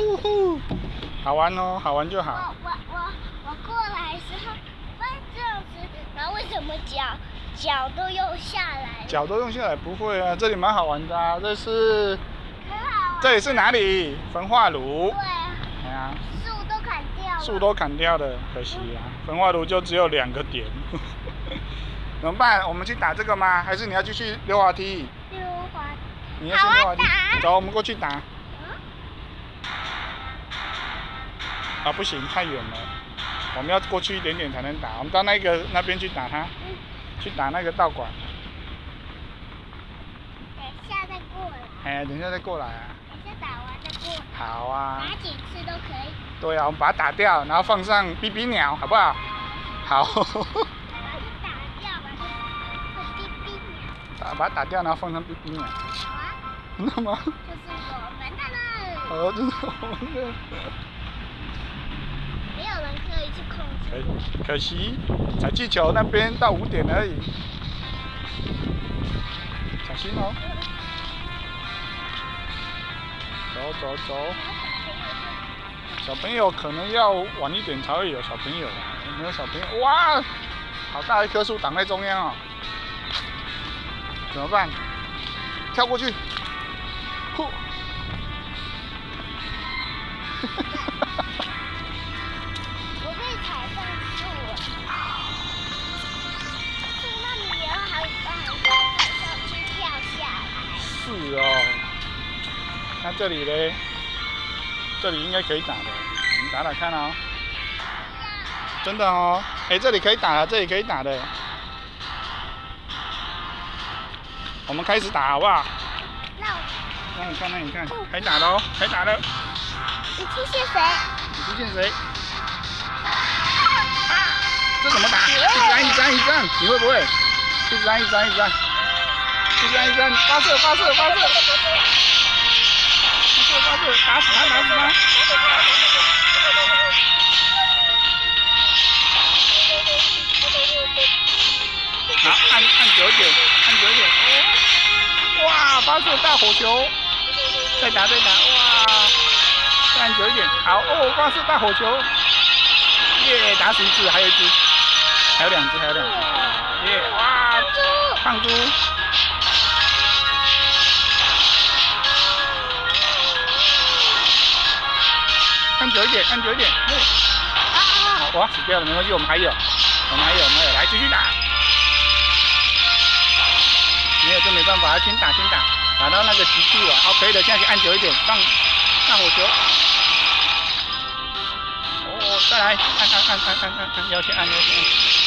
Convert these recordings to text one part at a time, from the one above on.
呼呼，好玩哦，好玩就好。我我我过来的时候，发现这样子，然后为什么脚脚都用下来？脚都用下来不会啊，这里蛮好玩的啊。这是。这里是哪里？焚化炉。对啊，哎呀，树都砍掉了。树都砍掉了，可惜啊。焚化炉就只有两个点，怎么办？我们去打这个吗？还是你要继续溜滑梯？溜滑梯。你要去溜滑梯。走，我们过去打。啊，不行，太远了，我们要过去一点点才能打。我们到那个那边去打它，嗯去打那个道馆。等一下再过来，哎，等一下再过来啊。等一下打完再过来，好啊。打几次都可以。对啊，我们把它打掉，然后放上哔哔鸟，好不好？好。把它打掉，把哔哔鸟。把把它打掉，然后放上哔哔鸟。好啊，真的吗？就是我们的了。哦，真的我们的。可。可惜，踩气球那边到五点而已。小心哦。走走走，小朋友可能要晚一点才会有小朋友，有没有小朋友？哇，好大一棵树挡在中央哦，怎么办？跳过去，呼，这里嘞？这里应该可以打的，我们打打看哦。真的哦，哎，这里可以打了，这里可以打的。我们开始打好不好？那我那你看，那你看，开打喽，开打了。你去谢谁？你出现谁？这怎么打？一直按，一直按，一直按，你会不会？一直按，一直按，一直按，一直按，一直按，发射，发射，发射，发射，打死他，打死他。好，按按久一点，按久一点。哇，发射大火球！再打，再打，哇！再按久一点，好哦，发射大火球！耶，打死一只，还有一只，还有两只，还有两只，耶，哇！胖猪，按久一点，按久一点，嘿好，哇，死掉了，没关系，我们还有，我们还有，我们还有，来继续打。没有就没办法，先打先打，打到那个极速啊，好，可以的，现在去按久一点，放放火球。哦，再来，按按按按按按按，要先按要先按。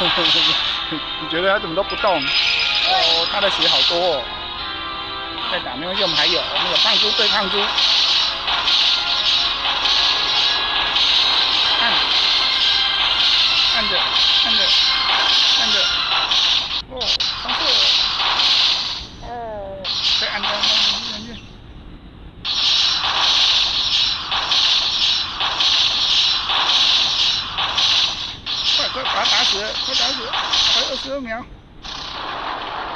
你觉得他怎么都不动？哦，他的血好多哦。再打没关系，我们还有，我们有胖猪对胖猪。按，按着，按着，按着。哦，上色。哦，再按着，按着，按着。快快把他打打死，还有十二秒。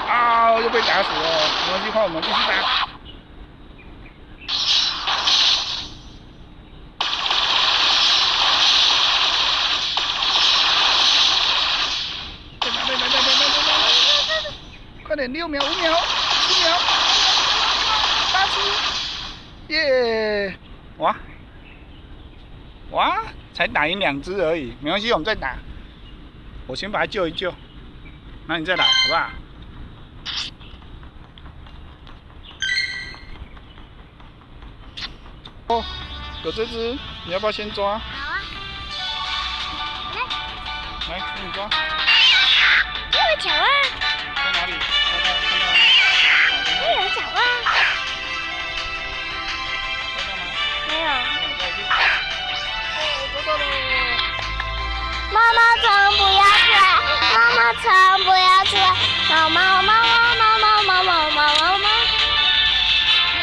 啊，又被打死了，没关系，换我们继续打。快点，六秒，五秒，四秒，八七，耶！哇，哇，才打赢两只而已，没关系，我们再打。我先把它救一救，那你再来，好不好？哦，有这只，你要不要先抓？好啊，来，来，给你抓，这么巧啊，不要出来！猫猫猫猫猫猫猫猫猫猫！耶！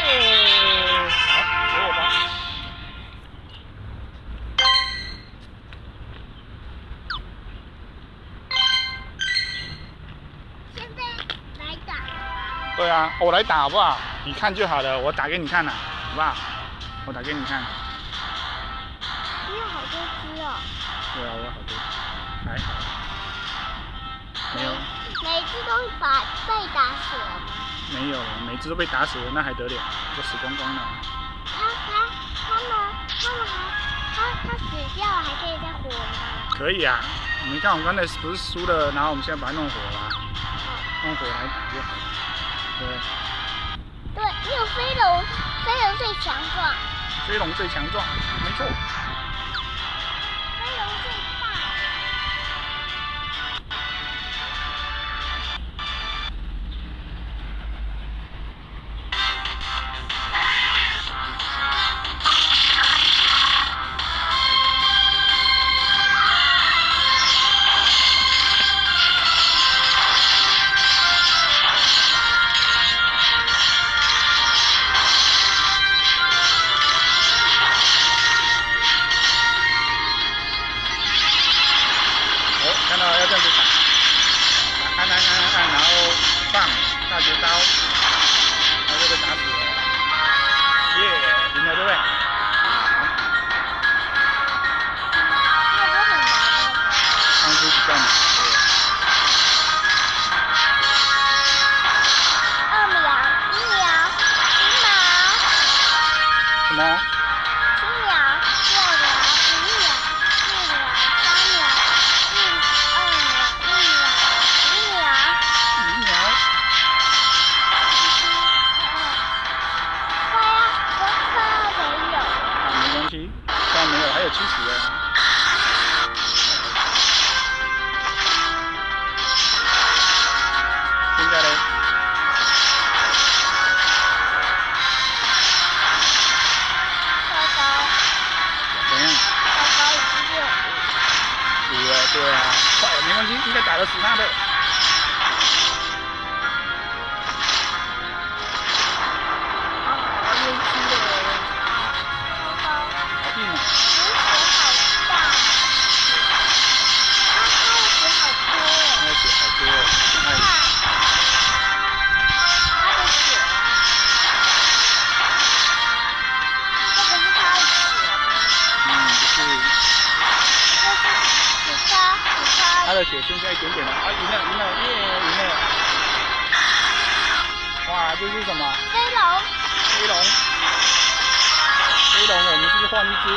好，给我吧。现在来打。对啊，我来打好不好？你看就好了，我打给你看了，好不好？我打给你看。只都把被打死了吗？没有，每只都被打死了，那还得了？都死光光了。他他他们他们还他他死掉了还可以再活吗？可以啊，你看我们刚才不是输了，然后我们现在把它弄火了，哦，弄火来打就好了。对，对，你有飞龙，飞龙最强壮，飞龙最强壮，没错。什么？七秒、六秒、五秒、四秒、三秒、一、二秒、一秒、五秒。一秒。快呀，我快要没有。啊，没关系，现在没有，还有七十哦。他的血剩下一点点了，啊，赢了，赢了，耶，赢了！哇，这是什么？飞龙，飞龙，飞龙，我们是不是换一只？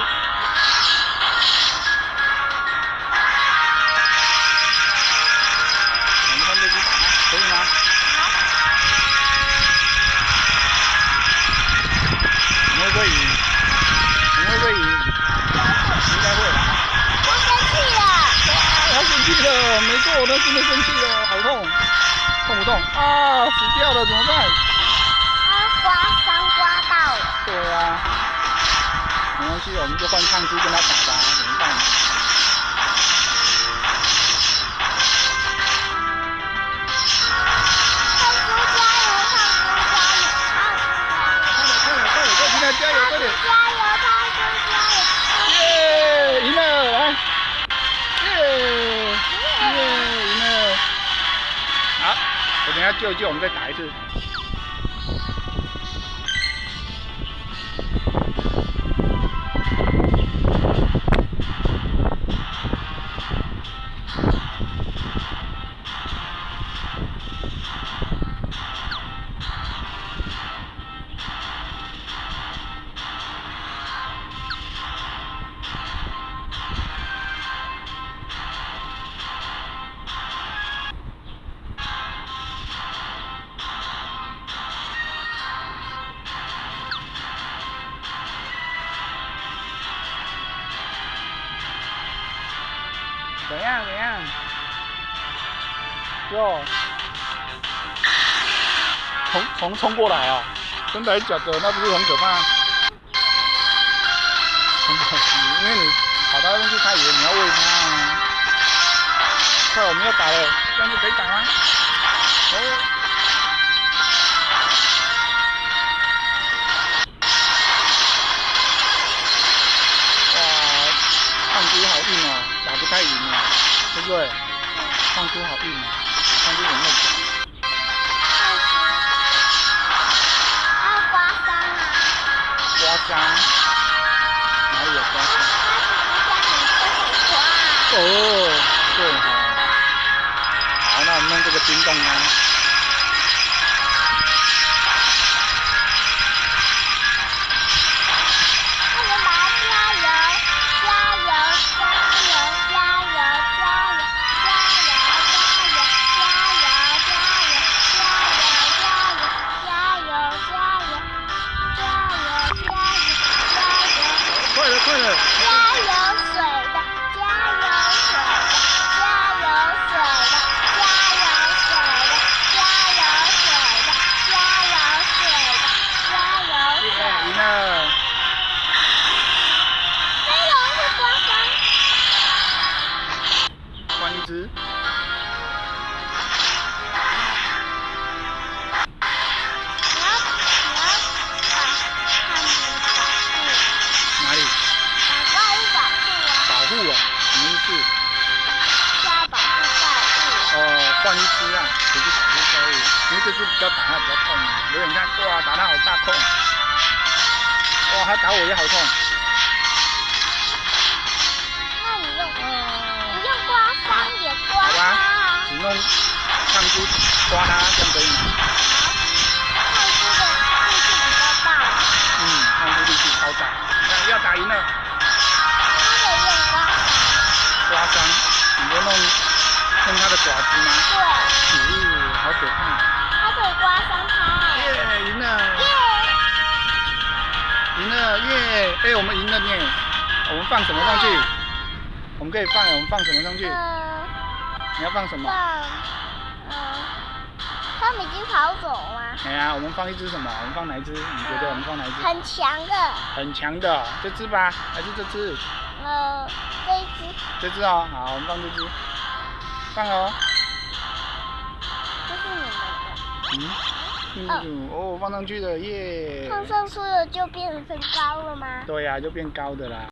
没错，他真的生气了，好痛，痛不痛？啊，死掉了，怎么办？啊刮伤刮到了，对啊，没关系，我们就换胖猪跟他打吧，怎么办？救一救，我们再打一次。怎样？怎样？哟，从从冲过来啊！真的还是假的？那不是很可怕？很可惜，因为你跑到那边去，他以为你要喂它啊。快，我们要打了，这样就可以打吗？哦。对，放多？放多少糯米？放10。有啊！哪里有？哦，对哈！好，那我们弄这个冰冻呢！换一只啊，不是保护怪物，因为这只比较打它比较痛啊。如果你看，哇，打它好大痛，哇，它打我也好痛。那你用你用刮伤也刮好吧它，只弄胖猪刮它，这样可以吗？好，看猪的力气比较大，嗯，胖猪力气超大，看要打赢了，弄它的爪子吗？对，嗯，好可怕。它可以刮伤它，耶，赢了，耶赢了，耶！哎，我们赢了耶。我们放什么上去？我们可以放，我们放什么上去？嗯，你要放什么？放，嗯，他们已经跑走了吗？哎呀，我们放一只什么？我们放哪一只？你觉得我们放哪一只？很强的，很强的，这只吧？还是这只？呃，这一只，这只哦，好，我们放这只，放了哦。这是你们的。嗯，嗯，哦，放上去的，耶！放上去了就变成高了吗？对呀、就变高的啦。